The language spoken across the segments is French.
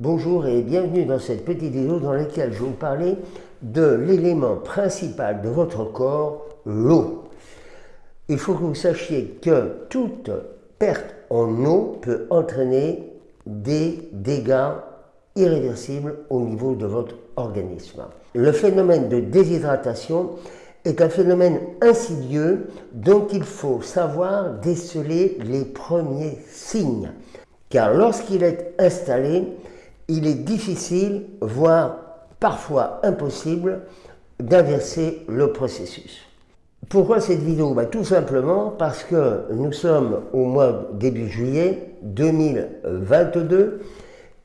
Bonjour et bienvenue dans cette petite vidéo dans laquelle je vais vous parler de l'élément principal de votre corps, l'eau. Il faut que vous sachiez que toute perte en eau peut entraîner des dégâts irréversibles au niveau de votre organisme. Le phénomène de déshydratation est un phénomène insidieux dont il faut savoir déceler les premiers signes. Car lorsqu'il est installé, il est difficile, voire parfois impossible, d'inverser le processus. Pourquoi cette vidéo? Bah, Tout simplement parce que nous sommes au mois début juillet 2022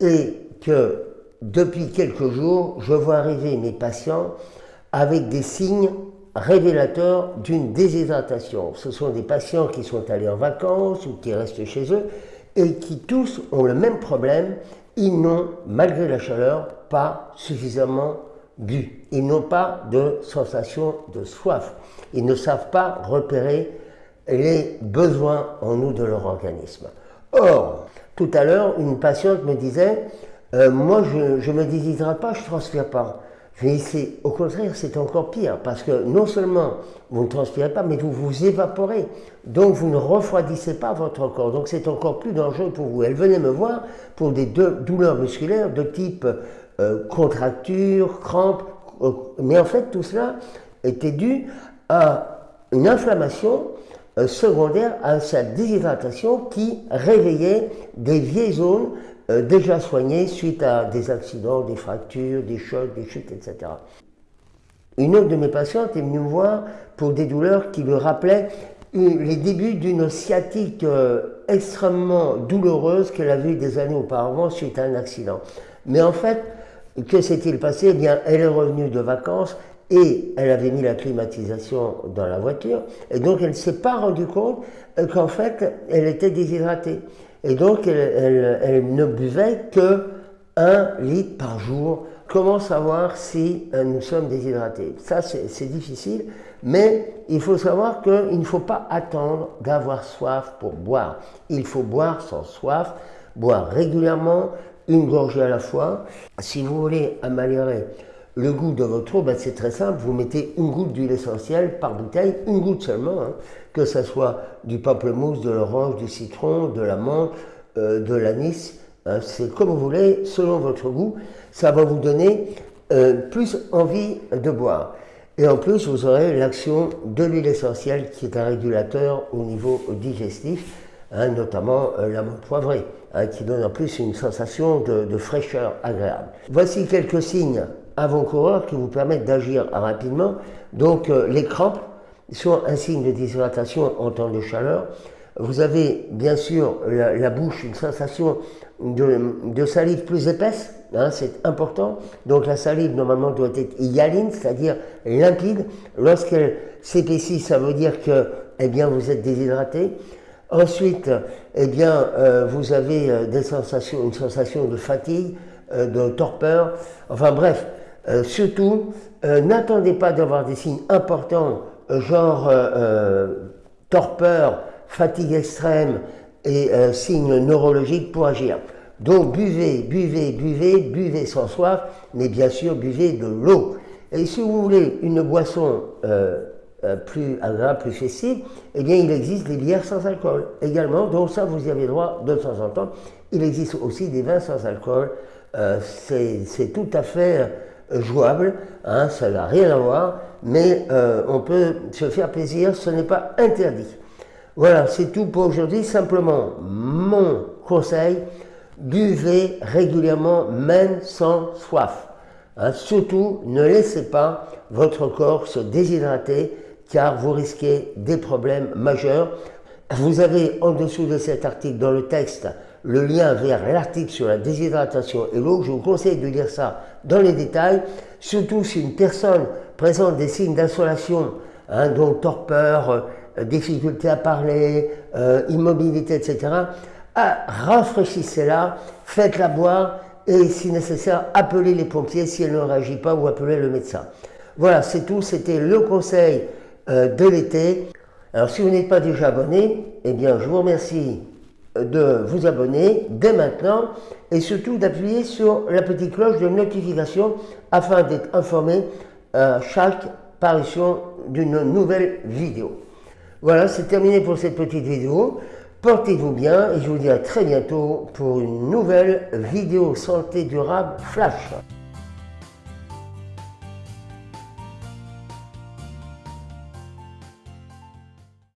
et que depuis quelques jours, je vois arriver mes patients avec des signes révélateurs d'une déshydratation. Ce sont des patients qui sont allés en vacances ou qui restent chez eux et qui tous ont le même problème, ils n'ont, malgré la chaleur, pas suffisamment bu. Ils n'ont pas de sensation de soif. Ils ne savent pas repérer les besoins en nous de leur organisme. Or, tout à l'heure, une patiente me disait, euh, moi je ne me déshydrate pas, je ne transpire pas. Au contraire, c'est encore pire, parce que non seulement vous ne transpirez pas, mais vous vous évaporez. Donc vous ne refroidissez pas votre corps. Donc c'est encore plus dangereux pour vous. Elle venait me voir pour des douleurs musculaires de type euh, contracture, crampe. Euh, mais en fait, tout cela était dû à une inflammation euh, secondaire à sa déshydratation qui réveillait des vieilles zones euh, déjà soigné suite à des accidents, des fractures, des chocs, des chutes, etc. Une autre de mes patientes est venue me voir pour des douleurs qui lui rappelaient les débuts d'une sciatique euh, extrêmement douloureuse qu'elle a vue des années auparavant suite à un accident. Mais en fait, que s'est-il passé? Eh bien, elle est revenue de vacances et elle avait mis la climatisation dans la voiture, et donc elle ne s'est pas rendue compte euh, qu'en fait, elle était déshydratée. Et donc, elle, ne buvait que un litre par jour. Comment savoir si euh, nous sommes déshydratés? Ça, c'est difficile, mais il faut savoir qu'il ne faut pas attendre d'avoir soif pour boire. Il faut boire sans soif, boire régulièrement, une gorgée à la fois. Si vous voulez améliorer le goût de votre eau, ben c'est très simple, vous mettez une goutte d'huile essentielle par bouteille, une goutte seulement, hein. que ce soit du pamplemousse, de l'orange, du citron, de l'amande, euh, de l'anis, hein. c'est comme vous voulez, selon votre goût, ça va vous donner euh, plus envie de boire. Et en plus, vous aurez l'action de l'huile essentielle qui est un régulateur au niveau digestif, hein, notamment euh, l'amande poivrée, qui donne en plus une sensation de, de fraîcheur agréable. Voici quelques signes avant-coureurs qui vous permettent d'agir rapidement. Donc euh, les crampes sont un signe de déshydratation en temps de chaleur. Vous avez bien sûr la, bouche, une sensation de, salive plus épaisse, hein, c'est important. Donc la salive normalement doit être hyaline, c'est-à-dire limpide. Lorsqu'elle s'épaissit, ça veut dire que eh bien, vous êtes déshydraté. Ensuite, eh bien, euh, vous avez euh, des sensations, une sensation de fatigue, de torpeur. Enfin bref, euh, surtout, euh, n'attendez pas d'avoir des signes importants, euh, genre torpeur, fatigue extrême et signes neurologiques pour agir. Donc buvez, buvez, buvez, buvez sans soif, mais bien sûr buvez de l'eau. Et si vous voulez une boisson plus agréable, plus festive, eh bien il existe des bières sans alcool également, donc ça vous y avez droit de temps en temps. Il existe aussi des vins sans alcool, c'est tout à fait jouable, hein, ça n'a rien à voir, mais euh, on peut se faire plaisir, ce n'est pas interdit. Voilà, c'est tout pour aujourd'hui. Simplement, mon conseil, buvez régulièrement, même sans soif. Hein, surtout, ne laissez pas votre corps se déshydrater, car vous risquez des problèmes majeurs. Vous avez en dessous de cet article, dans le texte, le lien vers l'article sur la déshydratation et l'eau. Je vous conseille de lire ça dans les détails, surtout si une personne présente des signes d'insolation, hein, donc torpeur, euh, difficulté à parler, euh, immobilité, etc. Ah, rafraîchissez-la, faites-la boire et si nécessaire, appelez les pompiers si elle ne réagit pas ou appelez le médecin. Voilà, c'est tout. C'était le conseil euh, de l'été. Alors si vous n'êtes pas déjà abonné, eh bien je vous remercie de vous abonner dès maintenant et surtout d'appuyer sur la petite cloche de notification afin d'être informé à chaque parution d'une nouvelle vidéo. Voilà, c'est terminé pour cette petite vidéo. Portez-vous bien et je vous dis à très bientôt pour une nouvelle vidéo santé durable flash.